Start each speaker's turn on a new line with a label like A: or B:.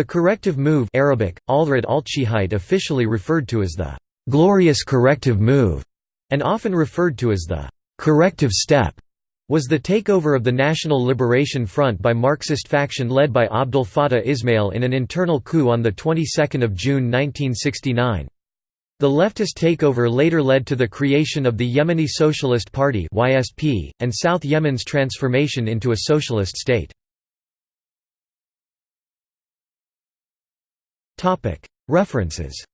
A: The corrective move Arabic, officially referred to as the «glorious corrective move» and often referred to as the «corrective step» was the takeover of the National Liberation Front by Marxist faction led by Abdel Fattah Ismail in an internal coup on the 22nd of June 1969. The leftist takeover later led to the creation of the Yemeni Socialist Party (YSP) and South Yemen's transformation into a socialist state. References